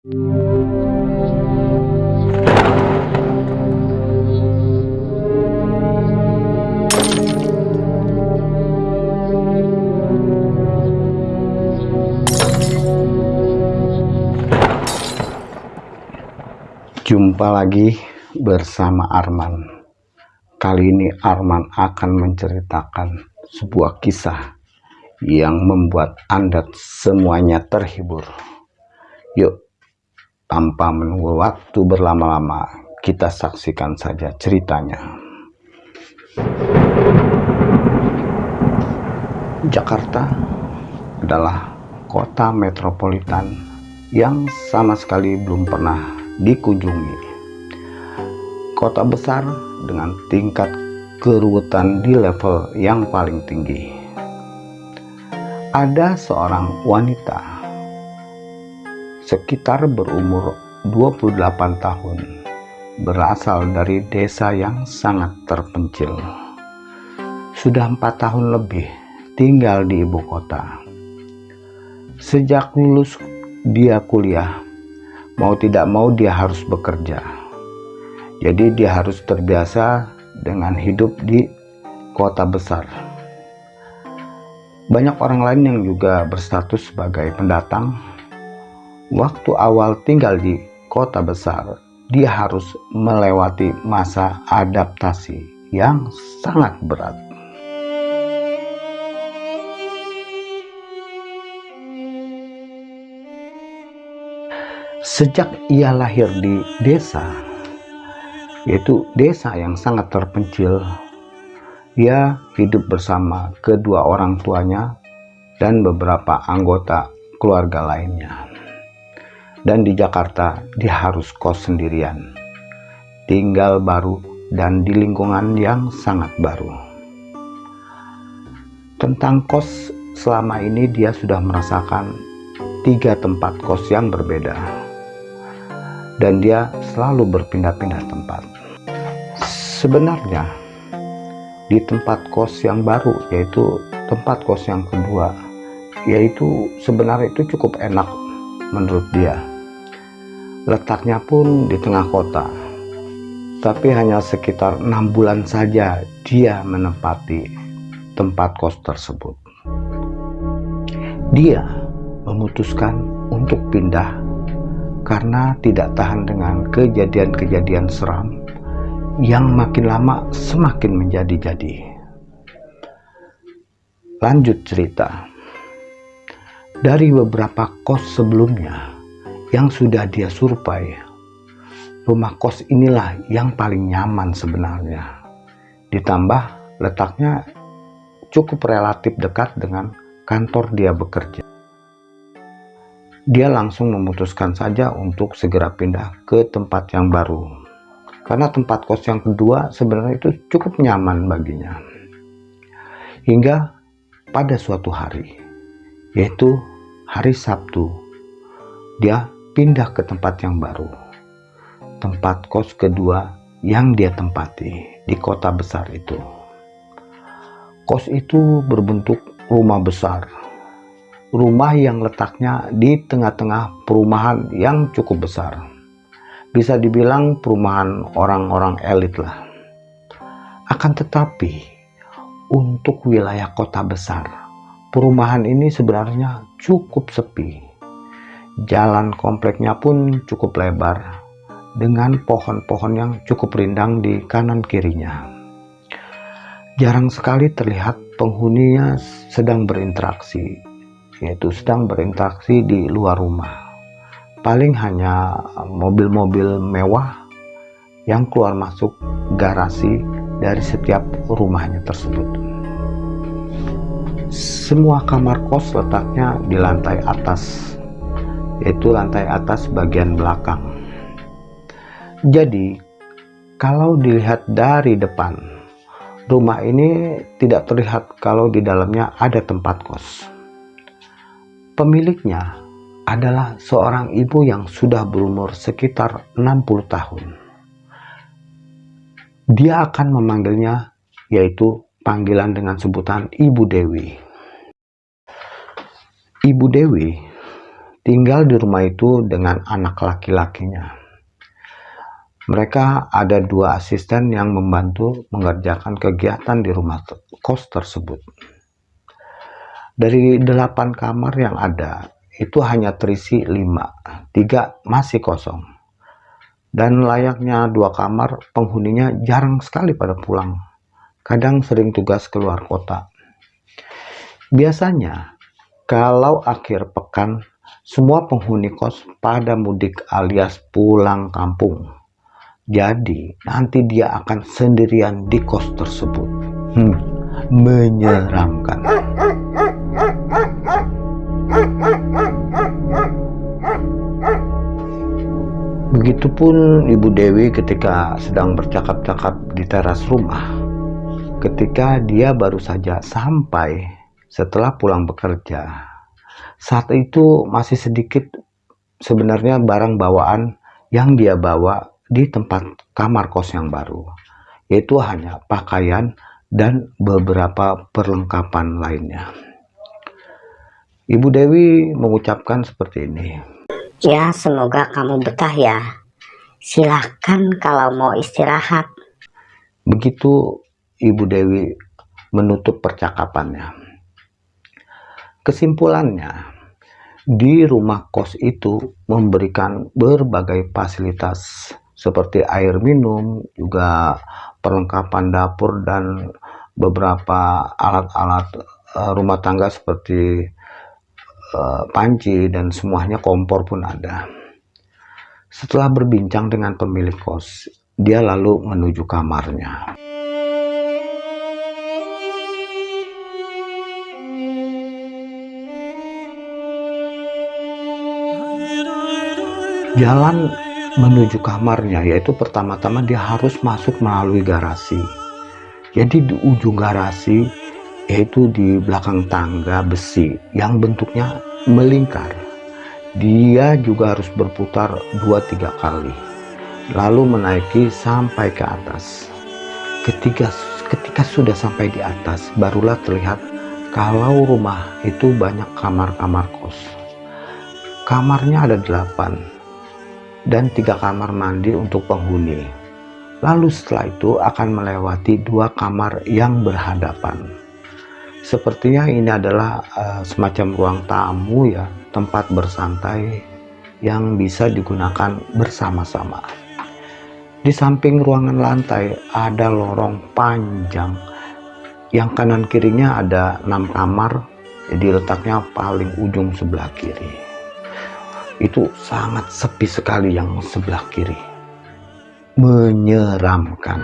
Jumpa lagi bersama Arman. Kali ini Arman akan menceritakan sebuah kisah yang membuat Anda semuanya terhibur. Yuk, tanpa menunggu waktu berlama-lama, kita saksikan saja ceritanya. Jakarta adalah kota metropolitan yang sama sekali belum pernah dikunjungi. Kota besar dengan tingkat keruwetan di level yang paling tinggi. Ada seorang wanita sekitar berumur 28 tahun berasal dari desa yang sangat terpencil. Sudah empat tahun lebih tinggal di ibu kota. Sejak lulus dia kuliah mau tidak mau dia harus bekerja. Jadi dia harus terbiasa dengan hidup di kota besar. Banyak orang lain yang juga berstatus sebagai pendatang. Waktu awal tinggal di kota besar, dia harus melewati masa adaptasi yang sangat berat. Sejak ia lahir di desa, yaitu desa yang sangat terpencil, ia hidup bersama kedua orang tuanya dan beberapa anggota keluarga lainnya. Dan di Jakarta, dia harus kos sendirian, tinggal baru dan di lingkungan yang sangat baru. Tentang kos, selama ini dia sudah merasakan tiga tempat kos yang berbeda dan dia selalu berpindah-pindah tempat. Sebenarnya di tempat kos yang baru yaitu tempat kos yang kedua yaitu sebenarnya itu cukup enak menurut dia. Letaknya pun di tengah kota. Tapi hanya sekitar enam bulan saja dia menempati tempat kos tersebut. Dia memutuskan untuk pindah karena tidak tahan dengan kejadian-kejadian seram yang makin lama semakin menjadi-jadi. Lanjut cerita. Dari beberapa kos sebelumnya yang sudah dia survei, rumah kos inilah yang paling nyaman sebenarnya. Ditambah letaknya cukup relatif dekat dengan kantor dia bekerja. Dia langsung memutuskan saja untuk segera pindah ke tempat yang baru. Karena tempat kos yang kedua sebenarnya itu cukup nyaman baginya. Hingga pada suatu hari yaitu hari Sabtu dia pindah ke tempat yang baru tempat kos kedua yang dia tempati di kota besar itu kos itu berbentuk rumah besar rumah yang letaknya di tengah-tengah perumahan yang cukup besar. Bisa dibilang perumahan orang-orang elit lah. Akan tetapi, untuk wilayah kota besar, perumahan ini sebenarnya cukup sepi. Jalan kompleknya pun cukup lebar, dengan pohon-pohon yang cukup rindang di kanan kirinya. Jarang sekali terlihat penghuninya sedang berinteraksi yaitu sedang berinteraksi di luar rumah. Paling hanya mobil-mobil mewah yang keluar masuk garasi dari setiap rumahnya tersebut. Semua kamar kos letaknya di lantai atas, yaitu lantai atas bagian belakang. Jadi, kalau dilihat dari depan, rumah ini tidak terlihat kalau di dalamnya ada tempat kos. Pemiliknya adalah seorang ibu yang sudah berumur sekitar 60 tahun. Dia akan memanggilnya yaitu panggilan dengan sebutan Ibu Dewi. Ibu Dewi tinggal di rumah itu dengan anak laki-lakinya. Mereka ada dua asisten yang membantu mengerjakan kegiatan di rumah kos tersebut. Dari delapan kamar yang ada, itu hanya terisi lima, tiga masih kosong. Dan layaknya dua kamar, penghuninya jarang sekali pada pulang. Kadang sering tugas keluar kota. Biasanya, kalau akhir pekan, semua penghuni kos pada mudik alias pulang kampung jadi nanti dia akan sendirian di kos tersebut. Hmm, menyeramkan. Begitupun Ibu Dewi ketika sedang bercakap-cakap di teras rumah. Ketika dia baru saja sampai setelah pulang bekerja. Saat itu masih sedikit sebenarnya barang bawaan yang dia bawa di tempat kamar kos yang baru, yaitu hanya pakaian dan beberapa perlengkapan lainnya. Ibu Dewi mengucapkan seperti ini. Ya, semoga kamu betah ya. Silahkan kalau mau istirahat. Begitu Ibu Dewi menutup percakapannya. Kesimpulannya, di rumah kos itu memberikan berbagai fasilitas seperti air minum, juga perlengkapan dapur dan beberapa alat-alat uh, rumah tangga seperti uh, panci dan semuanya kompor pun ada. Setelah berbincang dengan pemilik kos, dia lalu menuju kamarnya. Jalan menuju kamarnya yaitu pertama-tama dia harus masuk melalui garasi. Jadi di ujung garasi yaitu di belakang tangga besi yang bentuknya melingkar. Dia juga harus berputar 2-3 kali lalu menaiki sampai ke atas. Ketika ketika sudah sampai di atas barulah terlihat kalau rumah itu banyak kamar-kamar kos. Kamarnya ada delapan dan tiga kamar mandi untuk penghuni. Lalu setelah itu akan melewati dua kamar yang berhadapan. Sepertinya ini adalah uh, semacam ruang tamu ya, tempat bersantai yang bisa digunakan bersama-sama. Di samping ruangan lantai ada lorong panjang yang kanan kirinya ada enam kamar, jadi letaknya paling ujung sebelah kiri itu sangat sepi sekali yang sebelah kiri. Menyeramkan.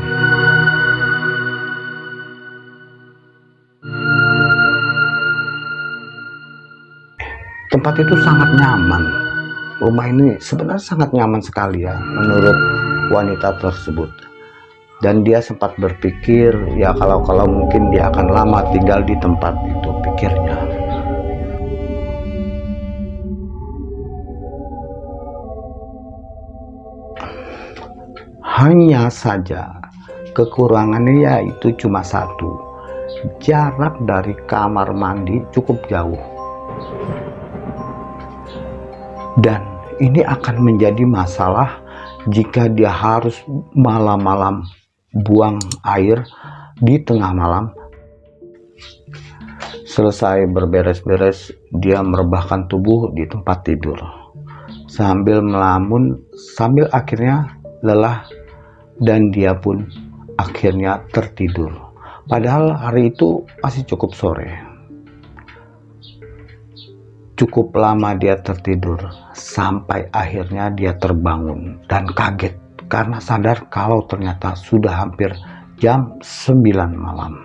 Tempat itu sangat nyaman. Rumah ini sebenarnya sangat nyaman sekali ya menurut wanita tersebut. Dan dia sempat berpikir ya kalau kalau mungkin dia akan lama tinggal di tempat itu pikirnya hanya saja kekurangannya yaitu cuma satu. Jarak dari kamar mandi cukup jauh. Dan ini akan menjadi masalah jika dia harus malam-malam buang air di tengah malam. Selesai berberes-beres dia merebahkan tubuh di tempat tidur. Sambil melamun sambil akhirnya lelah dan dia pun akhirnya tertidur. Padahal hari itu masih cukup sore. Cukup lama dia tertidur sampai akhirnya dia terbangun dan kaget karena sadar kalau ternyata sudah hampir jam 9 malam.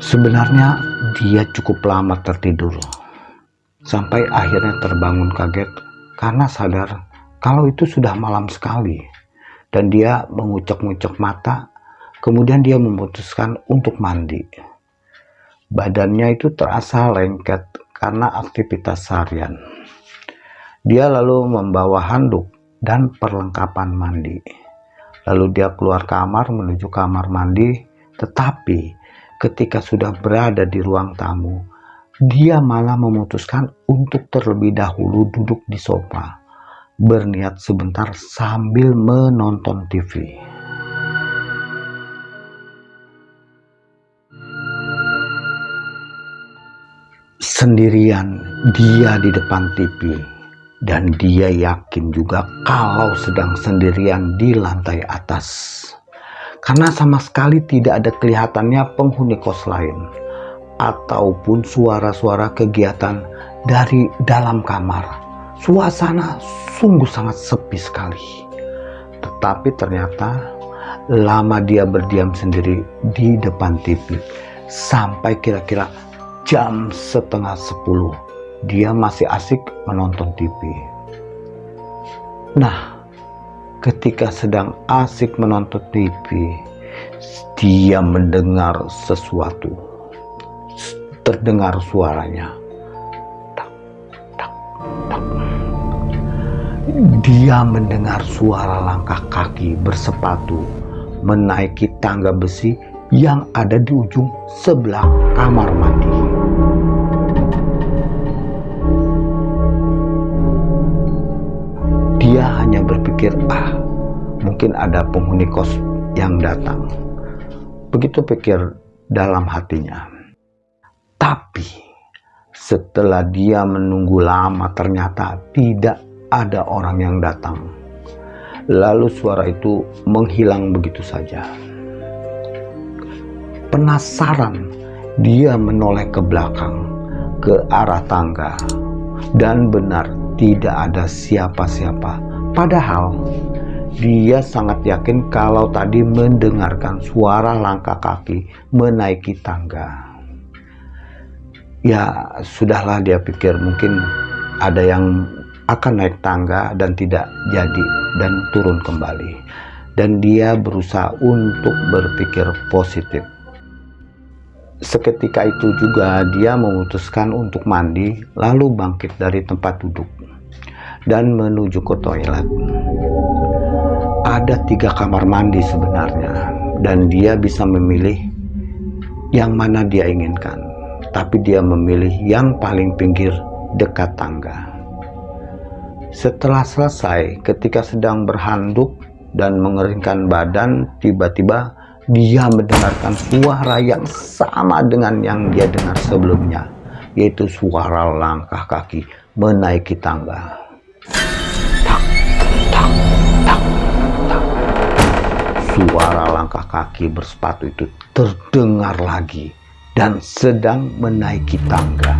Sebenarnya dia cukup lama tertidur sampai akhirnya terbangun kaget karena sadar kalau itu sudah malam sekali. Dan dia mengucek-ngucek mata kemudian dia memutuskan untuk mandi. Badannya itu terasa lengket karena aktivitas harian. Dia lalu membawa handuk dan perlengkapan mandi. Lalu dia keluar kamar menuju kamar mandi Tetapi ketika sudah berada di ruang tamu, dia malah memutuskan untuk terlebih dahulu duduk di sofa, berniat sebentar sambil menonton TV. Sendirian dia di depan TV dan dia yakin juga kalau sedang sendirian di lantai atas karena sama sekali tidak ada kelihatannya penghuni kos lain ataupun suara-suara kegiatan dari dalam kamar suasana sungguh sangat sepi sekali tetapi ternyata lama dia berdiam sendiri di depan TV sampai kira-kira jam setengah sepuluh dia masih asik menonton TV. Nah, ketika sedang asik menonton TV, dia mendengar sesuatu. Terdengar suaranya. Tak, tak, tak. Dia mendengar suara langkah kaki bersepatu menaiki tangga besi yang ada di ujung sebelah kamar mandi. Dia hanya berpikir, ah, mungkin ada penghuni kos yang datang. Begitu pikir dalam hatinya. Tapi setelah dia menunggu lama ternyata tidak ada orang yang datang. Lalu suara itu menghilang begitu saja. Penasaran, dia menoleh ke belakang, ke arah tangga, dan benar tidak ada siapa-siapa. Padahal dia sangat yakin kalau tadi mendengarkan suara langkah kaki menaiki tangga. Ya, sudahlah dia pikir mungkin ada yang akan naik tangga dan tidak jadi dan turun kembali. Dan dia berusaha untuk berpikir positif. Seketika itu juga dia memutuskan untuk mandi lalu bangkit dari tempat duduk dan menuju ke toilet. Ada tiga kamar mandi sebenarnya, dan dia bisa memilih yang mana dia inginkan. Tapi dia memilih yang paling pinggir dekat tangga. Setelah selesai, ketika sedang berhanduk dan mengeringkan badan, tiba-tiba dia mendengarkan suara yang sama dengan yang dia dengar sebelumnya, yaitu suara langkah kaki menaiki tangga. Suara langkah kaki bersepatu itu terdengar lagi dan sedang menaiki tangga.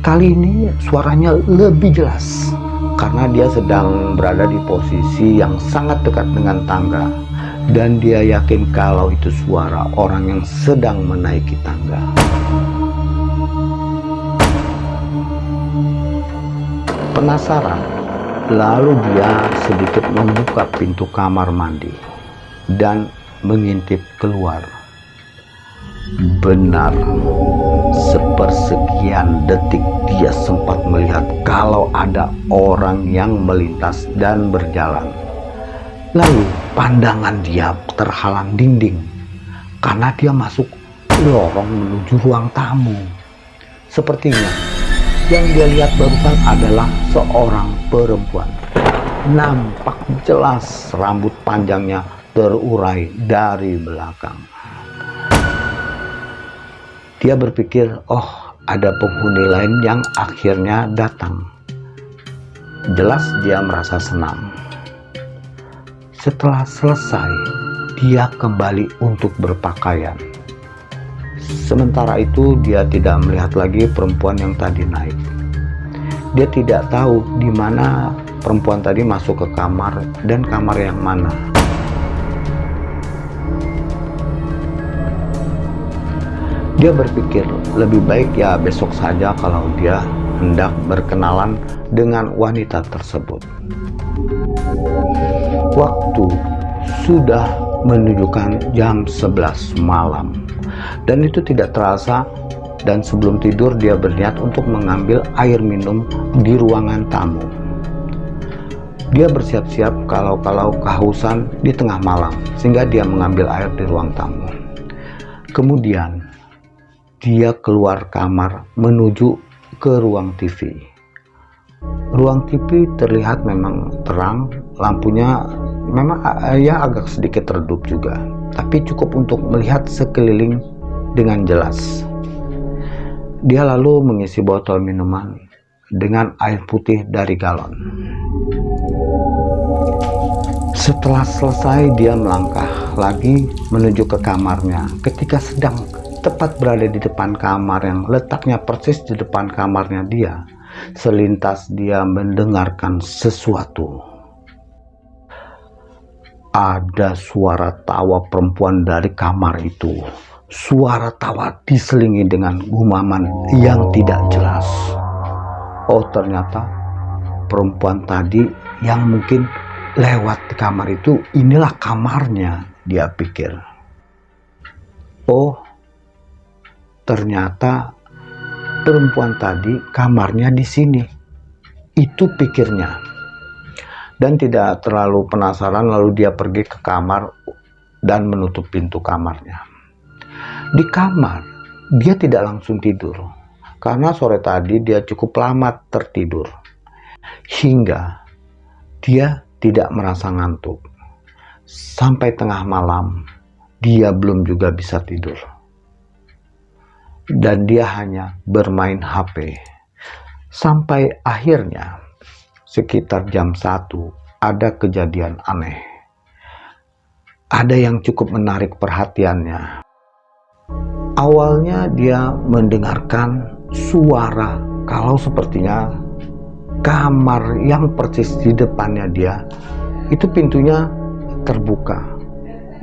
Kali ini suaranya lebih jelas karena dia sedang berada di posisi yang sangat dekat dengan tangga dan dia yakin kalau itu suara orang yang sedang menaiki tangga. Penasaran, lalu dia sedikit membuka pintu kamar mandi dan mengintip keluar. Benar, sepersekian detik dia sempat melihat kalau ada orang yang melintas dan berjalan. Lalu pandangan dia terhalang dinding karena dia masuk lorong menuju ruang tamu. Sepertinya yang dia lihat barusan adalah seorang perempuan. Nampak jelas rambut panjangnya terurai dari belakang. Dia berpikir, oh ada penghuni lain yang akhirnya datang. Jelas dia merasa senang. Setelah selesai, dia kembali untuk berpakaian. Sementara itu dia tidak melihat lagi perempuan yang tadi naik. Dia tidak tahu di mana perempuan tadi masuk ke kamar dan kamar yang mana. Dia berpikir lebih baik ya besok saja kalau dia hendak berkenalan dengan wanita tersebut. Waktu sudah menunjukkan jam 11 malam dan itu tidak terasa dan sebelum tidur dia berniat untuk mengambil air minum di ruangan tamu. Dia bersiap-siap kalau-kalau kehausan di tengah malam sehingga dia mengambil air di ruang tamu. Kemudian dia keluar kamar menuju ke ruang TV. Ruang TV terlihat memang terang, lampunya memang ya agak sedikit redup juga, tapi cukup untuk melihat sekeliling dengan jelas. Dia lalu mengisi botol minuman dengan air putih dari galon. Setelah selesai, dia melangkah lagi menuju ke kamarnya. Ketika sedang tepat berada di depan kamar yang letaknya persis di depan kamarnya dia, selintas dia mendengarkan sesuatu. Ada suara tawa perempuan dari kamar itu. Suara tawa diselingi dengan gumaman yang tidak jelas. Oh, ternyata perempuan tadi yang mungkin lewat di kamar itu, inilah kamarnya, dia pikir. Oh, Ternyata perempuan tadi kamarnya di sini. Itu pikirnya. Dan tidak terlalu penasaran lalu dia pergi ke kamar dan menutup pintu kamarnya. Di kamar dia tidak langsung tidur karena sore tadi dia cukup lama tertidur. Hingga dia tidak merasa ngantuk. Sampai tengah malam dia belum juga bisa tidur dan dia hanya bermain HP. Sampai akhirnya sekitar jam 1 ada kejadian aneh. Ada yang cukup menarik perhatiannya. Awalnya dia mendengarkan suara kalau sepertinya kamar yang persis di depannya dia itu pintunya terbuka.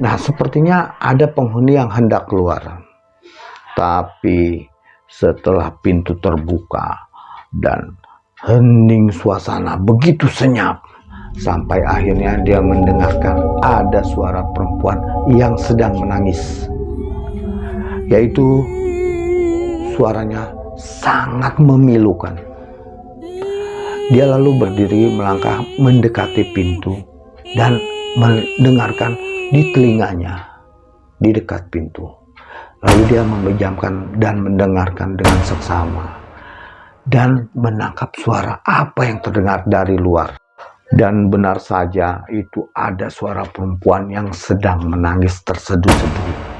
Nah, sepertinya ada penghuni yang hendak keluar. Tapi setelah pintu terbuka dan hening suasana begitu senyap sampai akhirnya dia mendengarkan ada suara perempuan yang sedang menangis. Yaitu suaranya sangat memilukan. Dia lalu berdiri melangkah mendekati pintu dan mendengarkan di telinganya di dekat pintu Lalu dia memejamkan dan mendengarkan dengan seksama dan menangkap suara apa yang terdengar dari luar. Dan benar saja itu ada suara perempuan yang sedang menangis terseduh-seduh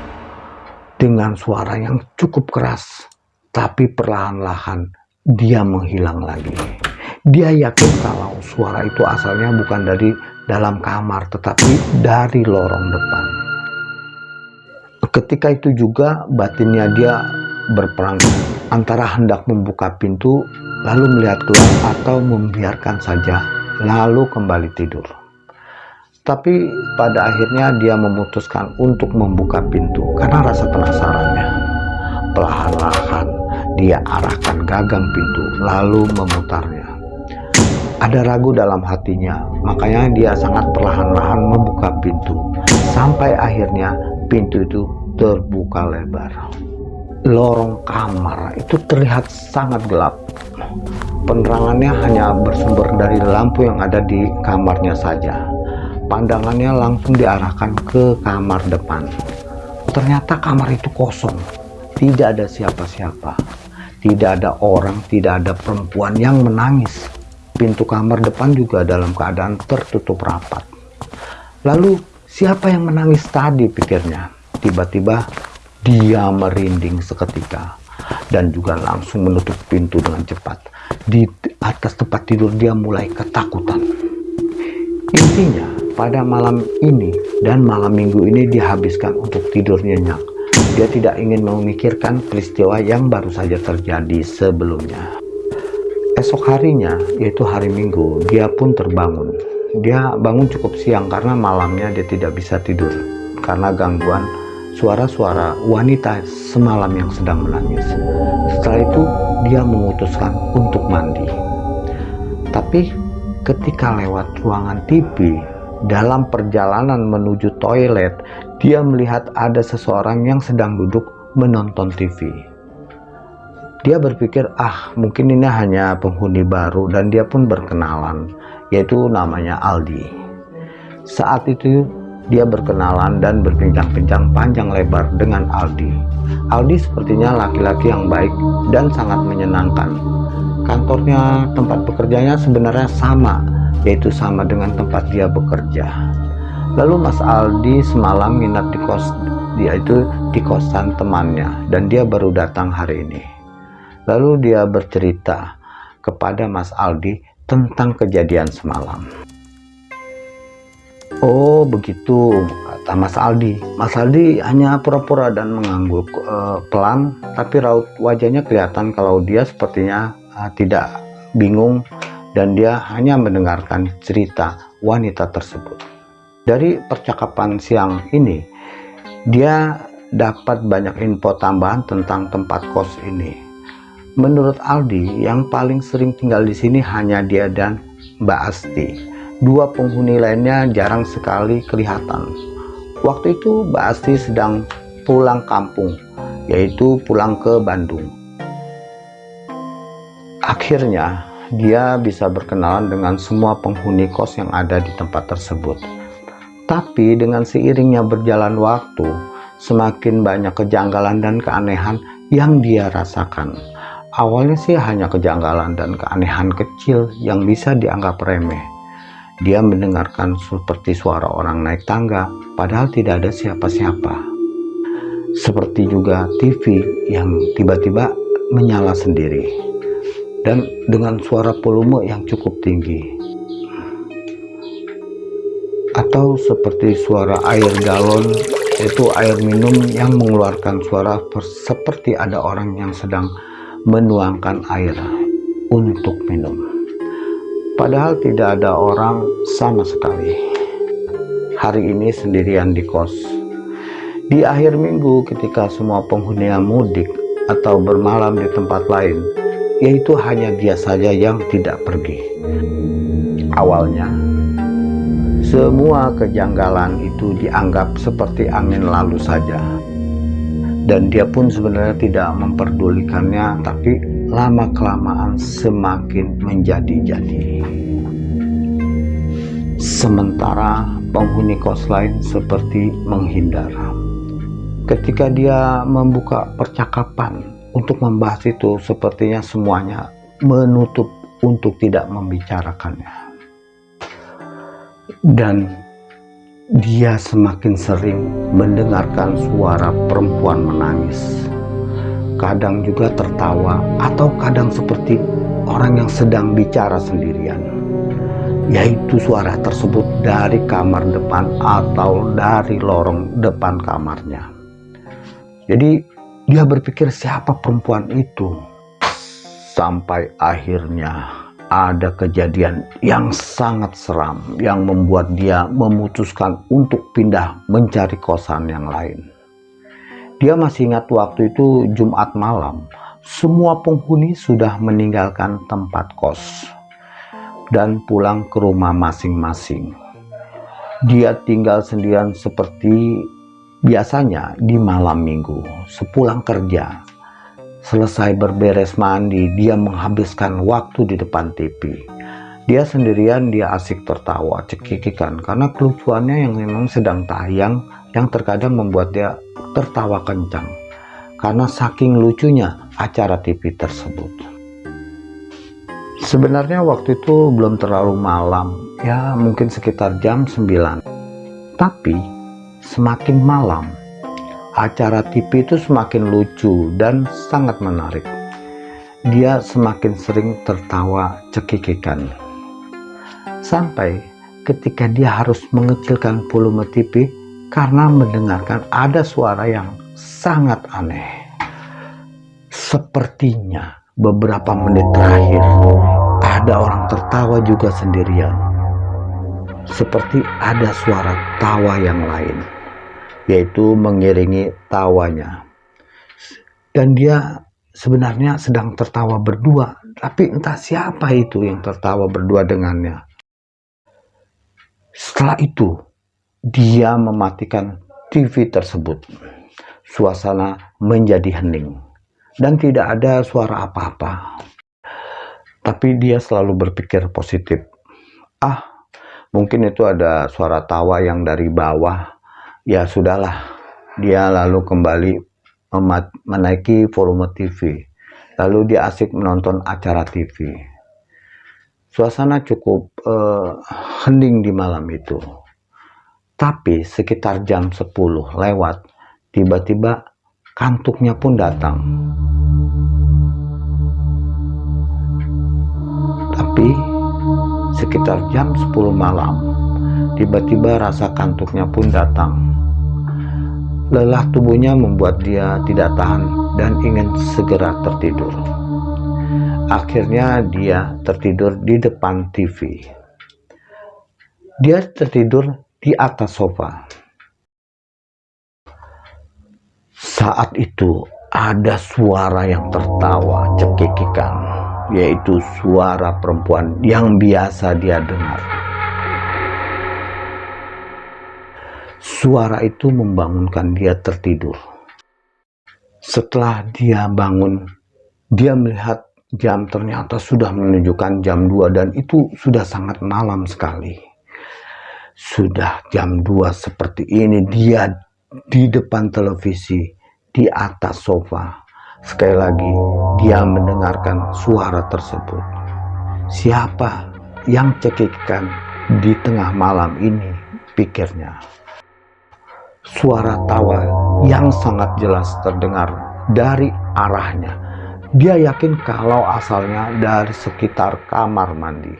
dengan suara yang cukup keras, tapi perlahan-lahan dia menghilang lagi. Dia yakin kalau suara itu asalnya bukan dari dalam kamar, tetapi dari lorong depan. Ketika itu juga batinnya dia berperang antara hendak membuka pintu lalu melihat keluar atau membiarkan saja lalu kembali tidur. Tapi pada akhirnya dia memutuskan untuk membuka pintu karena rasa penasarannya. Perlahan-lahan dia arahkan gagang pintu lalu memutarnya. Ada ragu dalam hatinya, makanya dia sangat perlahan-lahan membuka pintu. Sampai akhirnya pintu itu terbuka lebar. Lorong kamar itu terlihat sangat gelap. Penerangannya hanya bersumber dari lampu yang ada di kamarnya saja. Pandangannya langsung diarahkan ke kamar depan. Ternyata kamar itu kosong. Tidak ada siapa-siapa. Tidak ada orang, tidak ada perempuan yang menangis. Pintu kamar depan juga dalam keadaan tertutup rapat. Lalu, siapa yang menangis tadi pikirnya? Tiba-tiba dia merinding seketika dan juga langsung menutup pintu dengan cepat. Di atas tempat tidur dia mulai ketakutan. Intinya, pada malam ini dan malam minggu ini dihabiskan untuk tidur nyenyak. Dia tidak ingin memikirkan peristiwa yang baru saja terjadi sebelumnya. Esok harinya, yaitu hari minggu, dia pun terbangun. Dia bangun cukup siang karena malamnya dia tidak bisa tidur karena gangguan suara-suara wanita semalam yang sedang menangis. Setelah itu dia memutuskan untuk mandi. Tapi ketika lewat ruangan TV, dalam perjalanan menuju toilet, dia melihat ada seseorang yang sedang duduk menonton TV. Dia berpikir, ah mungkin ini hanya penghuni baru dan dia pun berkenalan, yaitu namanya Aldi. Saat itu dia berkenalan dan berbincang-bincang panjang lebar dengan Aldi. Aldi sepertinya laki-laki yang baik dan sangat menyenangkan. Kantornya, tempat bekerjanya sebenarnya sama, yaitu sama dengan tempat dia bekerja. Lalu Mas Aldi semalam minat di kos dia itu di kosan temannya dan dia baru datang hari ini. Lalu dia bercerita kepada Mas Aldi tentang kejadian semalam. Oh begitu kata Mas Aldi. Mas Aldi hanya pura-pura dan mengangguk uh, pelan, tapi raut wajahnya kelihatan kalau dia sepertinya uh, tidak bingung dan dia hanya mendengarkan cerita wanita tersebut. Dari percakapan siang ini, dia dapat banyak info tambahan tentang tempat kos ini. Menurut Aldi, yang paling sering tinggal di sini hanya dia dan Mbak Asti Dua penghuni lainnya jarang sekali kelihatan. Waktu itu Mbak Asti sedang pulang kampung, yaitu pulang ke Bandung. Akhirnya, dia bisa berkenalan dengan semua penghuni kos yang ada di tempat tersebut. Tapi dengan seiringnya berjalan waktu, semakin banyak kejanggalan dan keanehan yang dia rasakan. Awalnya sih hanya kejanggalan dan keanehan kecil yang bisa dianggap remeh. Dia mendengarkan seperti suara orang naik tangga, padahal tidak ada siapa-siapa. Seperti juga TV yang tiba-tiba menyala sendiri, dan dengan suara volume yang cukup tinggi. Atau seperti suara air galon, itu air minum yang mengeluarkan suara seperti ada orang yang sedang menuangkan air untuk minum. Padahal tidak ada orang sama sekali. Hari ini sendirian di kos. Di akhir minggu ketika semua penghuni mudik atau bermalam di tempat lain, yaitu hanya dia saja yang tidak pergi. Awalnya, semua kejanggalan itu dianggap seperti angin lalu saja. Dan dia pun sebenarnya tidak memperdulikannya, tapi lama-kelamaan semakin menjadi-jadi. Sementara penghuni kos lain seperti menghindar. Ketika dia membuka percakapan untuk membahas itu, sepertinya semuanya menutup untuk tidak membicarakannya. Dan dia semakin sering mendengarkan suara perempuan menangis kadang juga tertawa, atau kadang seperti orang yang sedang bicara sendirian. Yaitu suara tersebut dari kamar depan atau dari lorong depan kamarnya. Jadi dia berpikir siapa perempuan itu. Sampai akhirnya ada kejadian yang sangat seram yang membuat dia memutuskan untuk pindah mencari kosan yang lain. Dia masih ingat waktu itu Jumat malam, semua penghuni sudah meninggalkan tempat kos dan pulang ke rumah masing-masing. Dia tinggal sendirian seperti biasanya di malam minggu, sepulang kerja. Selesai berberes mandi, dia menghabiskan waktu di depan TV. Dia sendirian, dia asik tertawa, cekikikan, karena kelucuannya yang memang sedang tayang, yang terkadang membuat dia tertawa kencang karena saking lucunya acara TV tersebut. Sebenarnya waktu itu belum terlalu malam, ya mungkin sekitar jam 9. Tapi semakin malam, acara TV itu semakin lucu dan sangat menarik. Dia semakin sering tertawa cekikikan. Sampai ketika dia harus mengecilkan volume TV karena mendengarkan ada suara yang sangat aneh. Sepertinya beberapa menit terakhir ada orang tertawa juga sendirian. Seperti ada suara tawa yang lain, yaitu mengiringi tawanya. Dan dia sebenarnya sedang tertawa berdua, tapi entah siapa itu yang tertawa berdua dengannya. Setelah itu, dia mematikan TV tersebut. Suasana menjadi hening dan tidak ada suara apa-apa. Tapi dia selalu berpikir positif. Ah, mungkin itu ada suara tawa yang dari bawah ya sudahlah dia lalu kembali menaiki volume TV lalu dia asik menonton acara TV suasana cukup uh, hening di malam itu tapi sekitar jam 10 lewat tiba-tiba kantuknya pun datang. Tapi sekitar jam 10 malam tiba-tiba rasa kantuknya pun datang. Lelah tubuhnya membuat dia tidak tahan dan ingin segera tertidur. Akhirnya dia tertidur di depan TV dia tertidur di atas sofa saat itu ada suara yang tertawa cekikikan yaitu suara perempuan yang biasa dia dengar. Suara itu membangunkan dia tertidur. Setelah dia bangun, dia melihat jam ternyata sudah menunjukkan jam 2 dan itu sudah sangat malam sekali. Sudah jam 2 seperti ini dia di depan televisi di atas sofa Sekali lagi, dia mendengarkan suara tersebut. Siapa yang cekikkan di tengah malam ini, pikirnya. Suara tawa yang sangat jelas terdengar dari arahnya. Dia yakin kalau asalnya dari sekitar kamar mandi.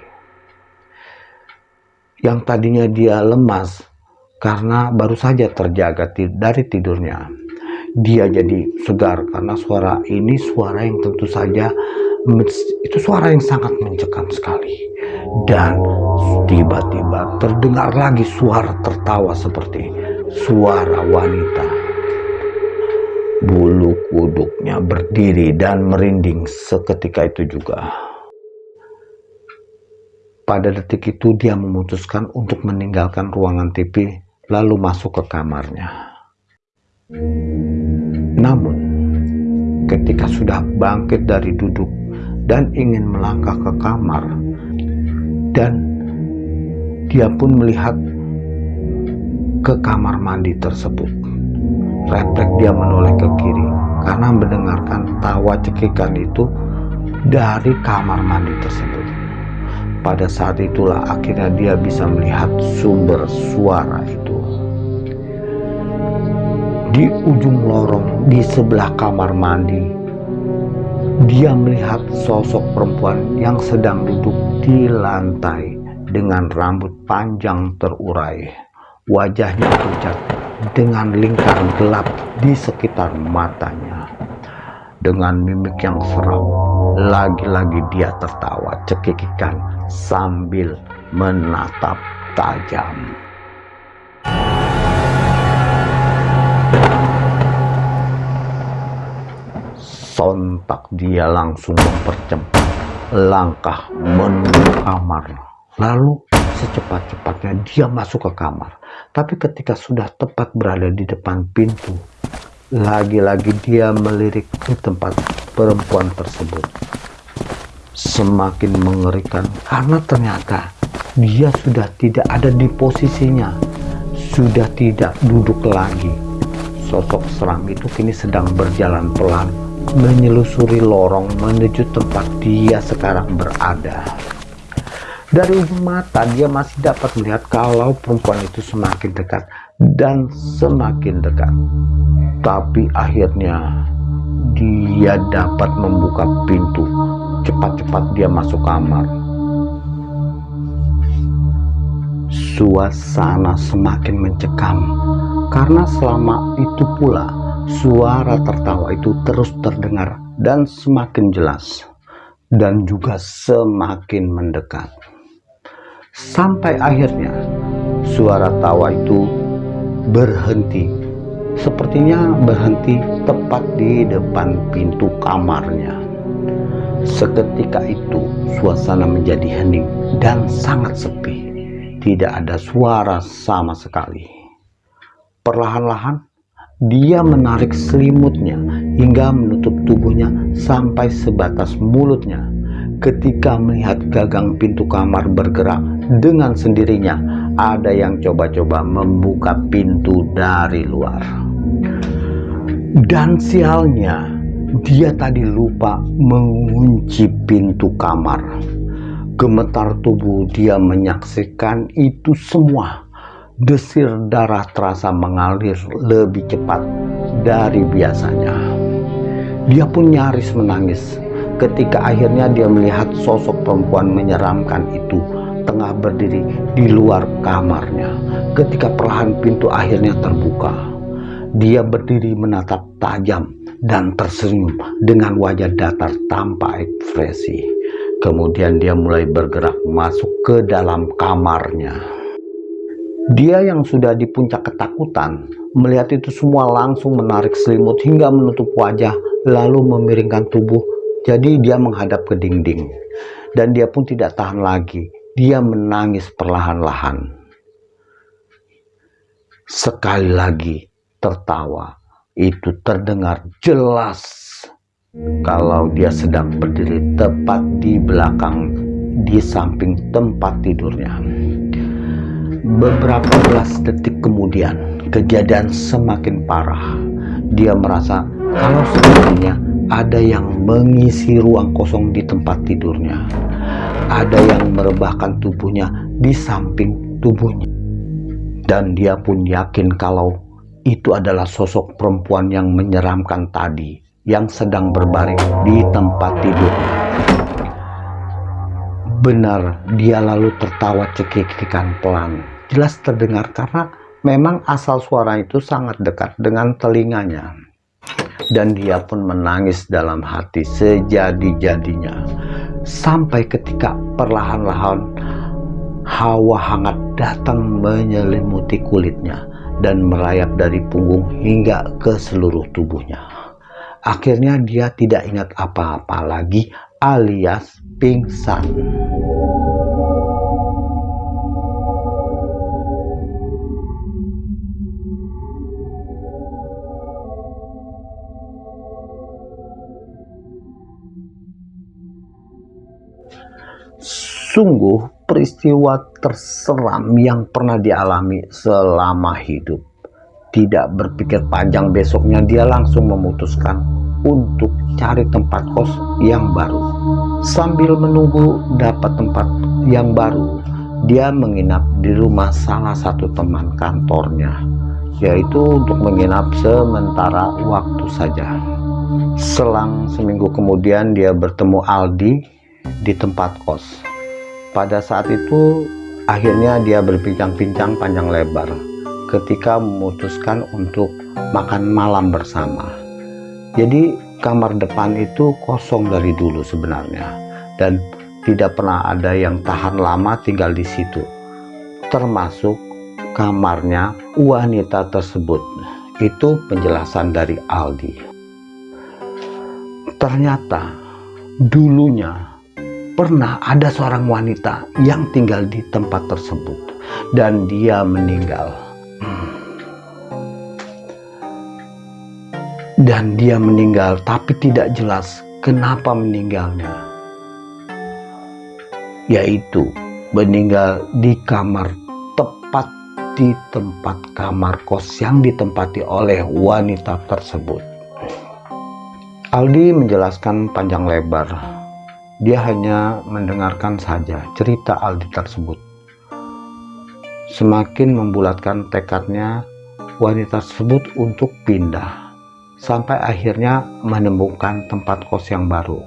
Yang tadinya dia lemas karena baru saja terjaga dari tidurnya. Dia jadi segar karena suara ini suara yang tentu saja itu suara yang sangat mencekam sekali. Dan tiba-tiba terdengar lagi suara tertawa seperti suara wanita. Bulu kuduknya berdiri dan merinding seketika itu juga pada detik itu dia memutuskan untuk meninggalkan ruangan TV lalu masuk ke kamarnya namun, ketika sudah bangkit dari duduk dan ingin melangkah ke kamar, dan dia pun melihat ke kamar mandi tersebut. Refleks dia menoleh ke kiri karena mendengarkan tawa cekikan itu dari kamar mandi tersebut. Pada saat itulah akhirnya dia bisa melihat sumber suara itu di ujung lorong di sebelah kamar mandi. Dia melihat sosok perempuan yang sedang duduk di lantai dengan rambut panjang terurai. Wajahnya pucat dengan lingkaran gelap di sekitar matanya. Dengan mimik yang seram, lagi-lagi dia tertawa cekikikan sambil menatap tajam. sontak dia langsung mempercepat langkah menuju kamar. Lalu secepat-cepatnya dia masuk ke kamar. Tapi ketika sudah tepat berada di depan pintu, lagi-lagi dia melirik ke tempat perempuan tersebut. Semakin mengerikan karena ternyata dia sudah tidak ada di posisinya, sudah tidak duduk lagi. Sosok seram itu kini sedang berjalan pelan menyelusuri lorong menuju tempat dia sekarang berada. Dari ujung mata dia masih dapat melihat kalau perempuan itu semakin dekat dan semakin dekat. Tapi akhirnya dia dapat membuka pintu. Cepat-cepat dia masuk kamar. Suasana semakin mencekam karena selama itu pula suara tertawa itu terus terdengar dan semakin jelas dan juga semakin mendekat sampai akhirnya suara tawa itu berhenti sepertinya berhenti tepat di depan pintu kamarnya. Seketika itu suasana menjadi hening dan sangat sepi. Tidak ada suara sama sekali. Perlahan-lahan dia menarik selimutnya hingga menutup tubuhnya sampai sebatas mulutnya. ketika melihat gagang pintu kamar bergerak dengan sendirinya ada yang coba-coba membuka pintu dari luar. Dan sialnya dia tadi lupa mengunci pintu kamar. Gemetar tubuh dia menyaksikan itu semua. Desir darah terasa mengalir lebih cepat dari biasanya. Dia pun nyaris menangis ketika akhirnya dia melihat sosok perempuan menyeramkan itu tengah berdiri di luar kamarnya. Ketika perlahan pintu akhirnya terbuka dia berdiri menatap tajam dan tersenyum dengan wajah datar tanpa ekspresi. Kemudian dia mulai bergerak masuk ke dalam kamarnya. Dia yang sudah di puncak ketakutan melihat itu semua langsung menarik selimut hingga menutup wajah lalu memiringkan tubuh. Jadi dia menghadap ke dinding. Dan dia pun tidak tahan lagi. Dia menangis perlahan-lahan. Sekali lagi tertawa. Itu terdengar jelas kalau dia sedang berdiri tepat di belakang di samping tempat tidurnya. Beberapa belas detik kemudian, kejadian semakin parah. Dia merasa kalau sebenarnya ada yang mengisi ruang kosong di tempat tidurnya. Ada yang merebahkan tubuhnya di samping tubuhnya. Dan dia pun yakin kalau itu adalah sosok perempuan yang menyeramkan tadi yang sedang berbaring di tempat tidurnya. Benar, dia lalu tertawa cekikikan pelan. Jelas terdengar karena memang asal suara itu sangat dekat dengan telinganya dan dia pun menangis dalam hati sejadi-jadinya. Sampai ketika perlahan-lahan hawa hangat datang menyelimuti kulitnya dan merayap dari punggung hingga ke seluruh tubuhnya. Akhirnya dia tidak ingat apa-apa lagi alias pingsan Sungguh peristiwa terseram yang pernah dialami selama hidup. Tidak berpikir panjang besoknya dia langsung memutuskan untuk cari tempat kos yang baru. Sambil menunggu dapat tempat yang baru, dia menginap di rumah salah satu teman kantornya, yaitu untuk menginap sementara waktu saja. Selang seminggu kemudian dia bertemu Aldi di tempat kos pada saat itu akhirnya dia berbincang-bincang panjang lebar ketika memutuskan untuk makan malam bersama. Jadi kamar depan itu kosong dari dulu sebenarnya dan tidak pernah ada yang tahan lama tinggal di situ. Termasuk kamarnya wanita tersebut. Itu penjelasan dari Aldi. Ternyata dulunya pernah ada seorang wanita yang tinggal di tempat tersebut dan dia meninggal. Dan dia meninggal tapi tidak jelas kenapa meninggalnya. Yaitu meninggal di kamar tepat di tempat kamar kos yang ditempati oleh wanita tersebut. Aldi menjelaskan panjang lebar dia hanya mendengarkan saja cerita Aldi tersebut. Semakin membulatkan tekadnya wanita tersebut untuk pindah sampai akhirnya menemukan tempat kos yang baru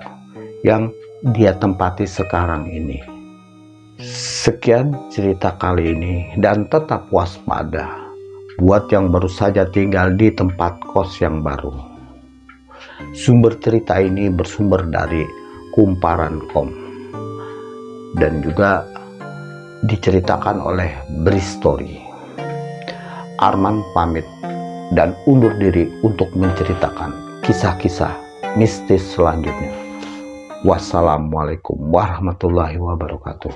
yang dia tempati sekarang ini. Sekian cerita kali ini dan tetap waspada buat yang baru saja tinggal di tempat kos yang baru. Sumber cerita ini bersumber dari kumparan.com dan juga diceritakan oleh Bristory. Arman pamit dan undur diri untuk menceritakan kisah-kisah mistis selanjutnya. Wassalamualaikum warahmatullahi wabarakatuh.